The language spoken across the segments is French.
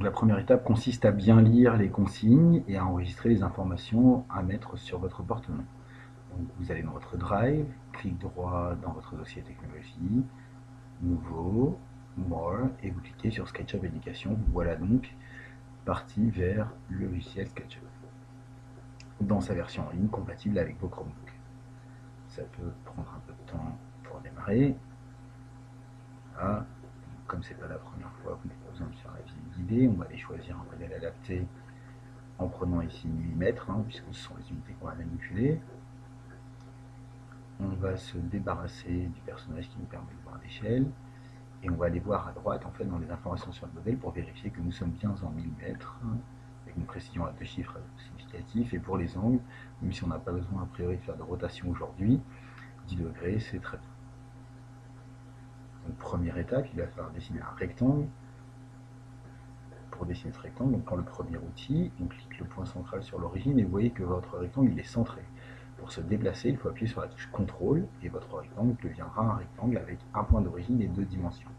La première étape consiste à bien lire les consignes et à enregistrer les informations à mettre sur votre porte-nom. vous allez dans votre Drive, clic droit dans votre dossier technologie, Nouveau, More, et vous cliquez sur SketchUp Éducation. Voilà donc parti vers le logiciel SketchUp dans sa version en ligne compatible avec vos Chromebooks. Ça peut prendre un peu de temps pour démarrer. Voilà. Comme c'est pas la première fois, vous n'avez pas besoin de faire On va aller choisir un modèle adapté en prenant ici millimètres, hein, puisque ce sont les unités qu'on va manipuler. On va se débarrasser du personnage qui nous permet de voir l'échelle. Et on va aller voir à droite, en fait, dans les informations sur le modèle pour vérifier que nous sommes bien en millimètres, avec une précision à deux chiffres significatifs. Et pour les angles, même si on n'a pas besoin a priori de faire de rotation aujourd'hui, 10 degrés, c'est très bien. Donc première étape, il va falloir dessiner un rectangle. Pour dessiner ce rectangle, on prend le premier outil, on clique le point central sur l'origine et vous voyez que votre rectangle il est centré. Pour se déplacer, il faut appuyer sur la touche CTRL et votre rectangle deviendra un rectangle avec un point d'origine et deux dimensions.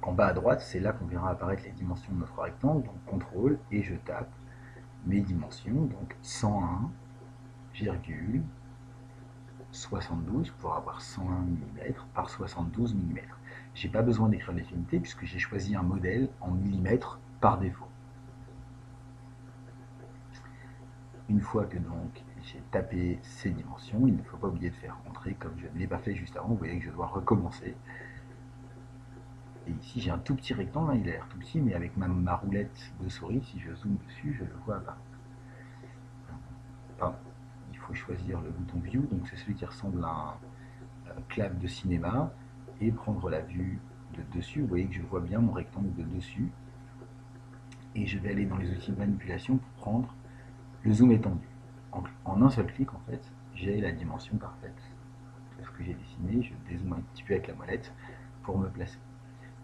En bas à droite, c'est là qu'on verra apparaître les dimensions de notre rectangle, donc CTRL et je tape mes dimensions, donc 101, 72 pour avoir 101 mm par 72 mm. J'ai pas besoin d'écrire les unités puisque j'ai choisi un modèle en millimètres par défaut. Une fois que donc j'ai tapé ces dimensions, il ne faut pas oublier de faire entrer comme je ne l'ai pas fait juste avant. Vous voyez que je dois recommencer. Et ici j'ai un tout petit rectangle, hein, il a l'air tout petit, mais avec ma, ma, roulette de souris, si je zoome dessus, je le vois pas faut choisir le bouton View, donc c'est celui qui ressemble à un clave de cinéma, et prendre la vue de dessus. Vous voyez que je vois bien mon rectangle de dessus. Et je vais aller dans les outils de manipulation pour prendre le zoom étendu. En, un seul clic, en fait, j'ai la dimension parfaite de ce que j'ai dessiné. Je dézoome un petit peu avec la molette pour me placer.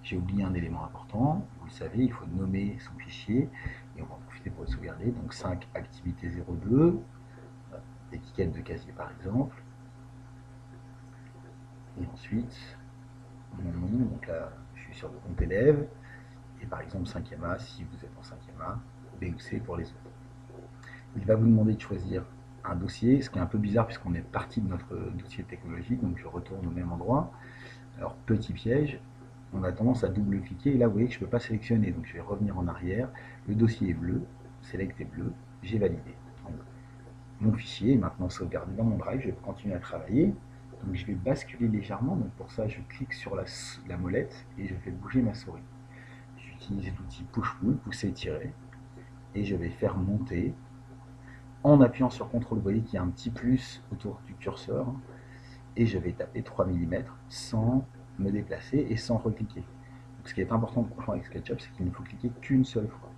J'ai oublié un élément important, vous le savez, il faut nommer son fichier, et on va en profiter pour le sauvegarder. Donc 5 activité 02, étiquette de casier par exemple. Et ensuite, mon nom, donc là je suis sur le compte élève, et par exemple 5e A si vous êtes en 5e A, B ou C pour les autres. Il va vous demander de choisir un dossier, ce qui est un peu bizarre puisqu'on est parti de notre dossier technologique, donc je retourne au même endroit. Alors petit piège, on a tendance à double-cliquer, et là vous voyez que je ne peux pas sélectionner, donc je vais revenir en arrière, le dossier est bleu, select est bleu, j'ai validé mon fichier est maintenant sauvegardé dans mon drive, je vais continuer à travailler. Donc je vais basculer légèrement, donc pour ça je clique sur la, molette et je fais bouger ma souris. J'utilise l'outil push-pull, pousser-tirer, et je vais faire monter. En appuyant sur CTRL, vous voyez qu'il y a un petit plus autour du curseur, et je vais taper 3 mm sans me déplacer et sans recliquer. Ce qui est important de comprendre avec SketchUp, c'est qu'il ne faut cliquer qu'une seule fois.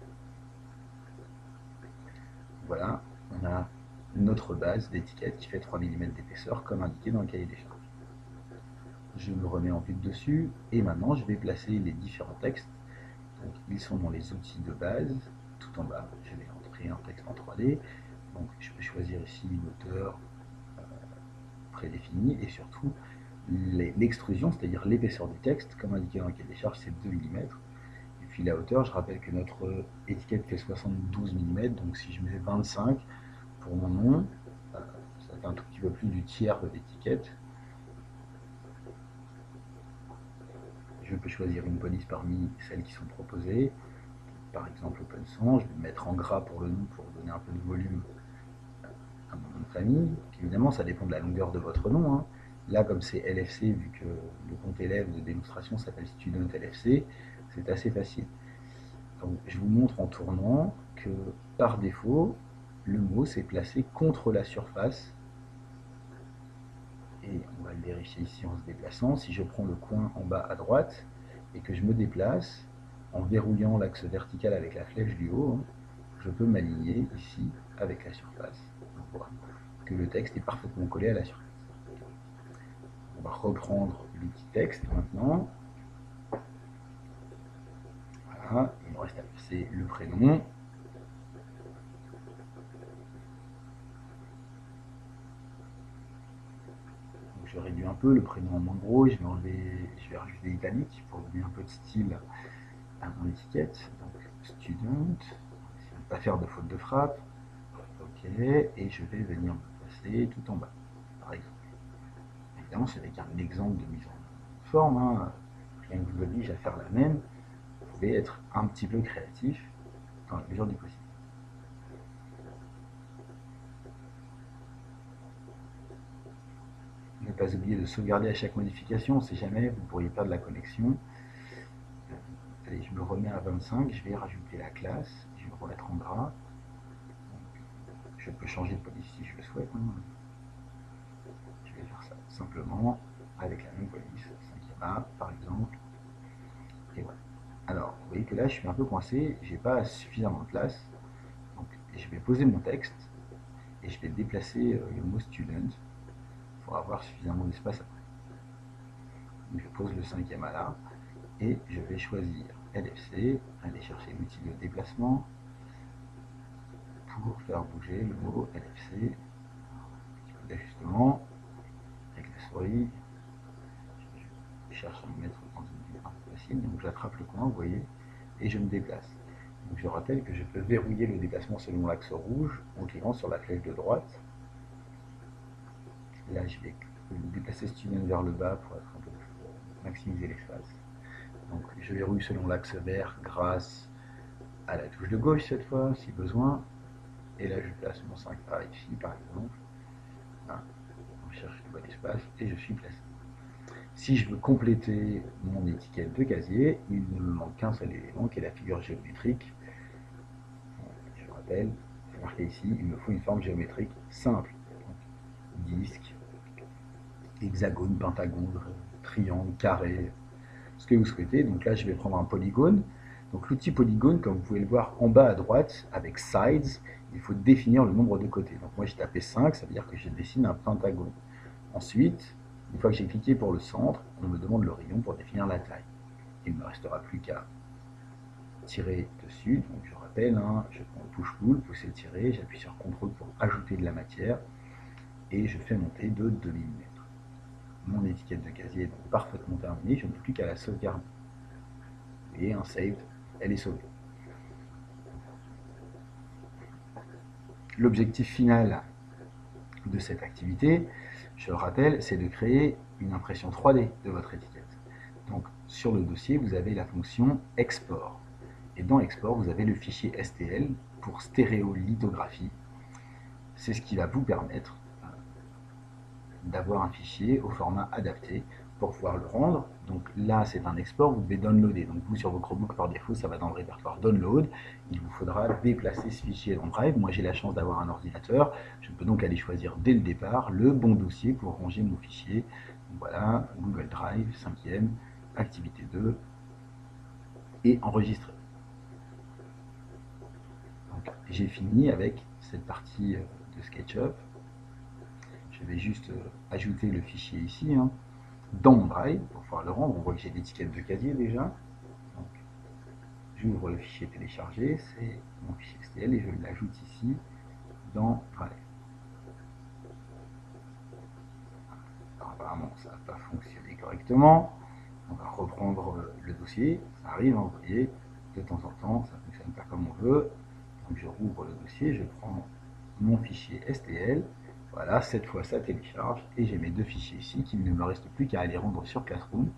Voilà, on a notre base d'étiquette qui fait 3 mm d'épaisseur comme indiqué dans le cahier des charges. Je me remets en vue de dessus et maintenant je vais placer les différents textes. Ils sont dans les outils de base, tout en bas. Je vais entrer un texte en 3D. Donc je peux choisir ici une hauteur euh, prédéfinie et surtout l'extrusion, c'est-à-dire l'épaisseur du texte, comme indiqué dans le cahier des charges, c'est 2 mm. Et puis la hauteur, je rappelle que notre étiquette fait 72 mm, donc si je mets 25, pour mon nom. Ça fait un tout petit peu plus du tiers de l'étiquette. Je peux choisir une police parmi celles qui sont proposées. Par exemple, Open Sans, je vais mettre en gras pour le nom pour donner un peu de volume à mon nom de famille. évidemment, ça dépend de la longueur de votre nom. Hein. Là, comme c'est LFC, vu que le compte élève de démonstration s'appelle Student LFC, c'est assez facile. Je vous montre en tournant que par défaut, le mot s'est placé contre la surface. Et on va le vérifier ici en se déplaçant. Si je prends le coin en bas à droite et que je me déplace, en verrouillant l'axe vertical avec la flèche du haut, je peux m'aligner ici avec la surface. On voit que le texte est parfaitement collé à la surface. On va reprendre l'outil texte maintenant. Voilà, il me reste à placer le prénom. je réduis un le prénom en gros, je vais enlever, je vais rajouter italique pour donner un peu de style à mon étiquette, donc student, ne pas faire de faute de frappe, ok, et je vais venir me placer tout en bas, par exemple. Évidemment, c'est avec un exemple de mise en forme, hein. rien ne vous oblige à faire la même, vous pouvez être un petit peu créatif dans la mesure du possible. Pas oublier de sauvegarder à chaque modification, si jamais vous pourriez perdre la connexion. Allez, je me remets à 25, je vais rajouter la classe, je vais me remettre en gras. Je peux changer de police si je le souhaite. Hein. Je vais faire ça simplement avec la même police, 5 A par exemple. Et voilà. Alors, vous voyez que là, je suis un peu coincé, j'ai pas suffisamment de place. Donc, je vais poser mon texte et je vais déplacer euh, le mot student pour avoir suffisamment d'espace après. Je pose le cinquième A là et je vais choisir LFC, aller chercher l'outil de déplacement pour faire bouger le mot LFC. D'ajustement avec la souris. Je cherche à me mettre dans une un peu facile, donc j'attrape le coin, vous voyez, et je me déplace. Donc je rappelle que je peux verrouiller le déplacement selon l'axe rouge en cliquant sur la flèche de droite. Là, je vais déplacer ce tunnel vers le bas pour, être un peu, maximiser l'espace. Donc je verrouille selon l'axe vert grâce à la touche de gauche cette fois, si besoin. Et là, je place mon 5A ici, par exemple. Je cherche le bon espace et je suis placé. Si je veux compléter mon étiquette de casier, il ne me manque qu'un seul élément qui est la figure géométrique. Je rappelle, c'est marqué ici, il me faut une forme géométrique simple. disque, hexagone, pentagone, triangle, carré, ce que vous souhaitez. Donc là, je vais prendre un polygone. Donc l'outil polygone, comme vous pouvez le voir en bas à droite, avec sides, il faut définir le nombre de côtés. Donc moi, j'ai tapé 5, ça veut dire que je dessine un pentagone. Ensuite, une fois que j'ai cliqué pour le centre, on me demande le rayon pour définir la taille. Il ne me restera plus qu'à tirer dessus. Donc je rappelle, hein, je prends push pull, pousser tirer, j'appuie sur CTRL pour ajouter de la matière et je fais monter de 2 mm. Mon étiquette de casier est parfaitement terminée, je n'ai plus qu'à la sauvegarder. Et un save, elle est sauvée. L'objectif final de cette activité, je le rappelle, c'est de créer une impression 3D de votre étiquette. Donc sur le dossier, vous avez la fonction export. Et dans export, vous avez le fichier STL pour stéréolithographie. C'est ce qui va vous permettre d'avoir un fichier au format adapté pour pouvoir le rendre. Donc là, c'est un export, vous devez downloader. Donc vous, sur vos Chromebooks, par défaut, ça va dans le répertoire download. Il vous faudra déplacer ce fichier dans Drive. Moi, j'ai la chance d'avoir un ordinateur. Je peux donc aller choisir dès le départ le bon dossier pour ranger mon fichier. voilà, Google Drive, 5e, activité 2, et enregistrer. J'ai fini avec cette partie euh, de SketchUp. Je vais juste euh, ajouter le fichier ici. Hein dans mon drive pour pouvoir le rendre. On voit que j'ai l'étiquette de casier déjà. J'ouvre le fichier téléchargé, c'est mon fichier STL et je l'ajoute ici dans Drive. apparemment, ça n'a pas fonctionné correctement. On va reprendre le dossier. Ça arrive, hein, vous voyez, de temps en temps, ça ne fonctionne pas comme on veut. Donc je rouvre le dossier, je prends mon fichier STL, voilà, cette fois ça télécharge et j'ai mes deux fichiers ici qu'il ne me reste plus qu'à aller rendre sur Classroom.